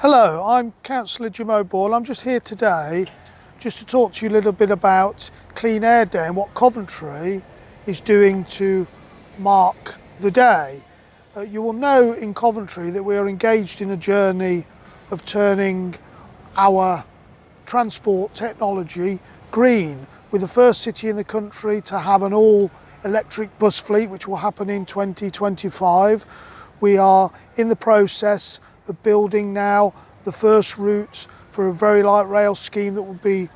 Hello, I'm Councillor Jim O'Boyle. I'm just here today just to talk to you a little bit about Clean Air Day and what Coventry is doing to mark the day. Uh, you will know in Coventry that we are engaged in a journey of turning our transport technology green. We're the first city in the country to have an all electric bus fleet which will happen in 2025. We are in the process of building now the first routes for a very light rail scheme that will be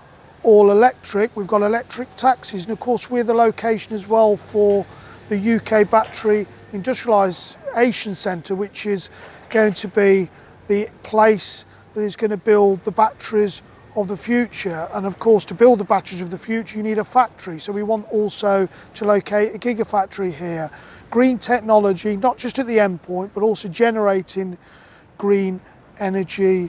all electric. We've got electric taxis and of course we're the location as well for the UK Battery Industrialisation Centre which is going to be the place that is going to build the batteries of the future. And of course to build the batteries of the future you need a factory. So we want also to locate a gigafactory here. Green technology not just at the endpoint but also generating green energy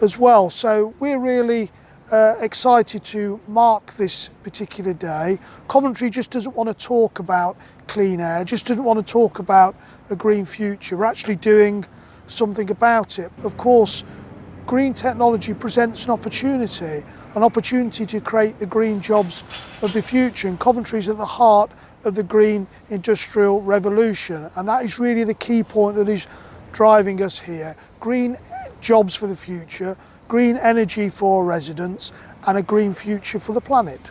as well. So we're really uh, excited to mark this particular day. Coventry just doesn't want to talk about clean air, just doesn't want to talk about a green future. We're actually doing something about it. Of course, green technology presents an opportunity, an opportunity to create the green jobs of the future. And Coventry is at the heart of the green industrial revolution. And that is really the key point that is driving us here. Green jobs for the future, green energy for residents and a green future for the planet.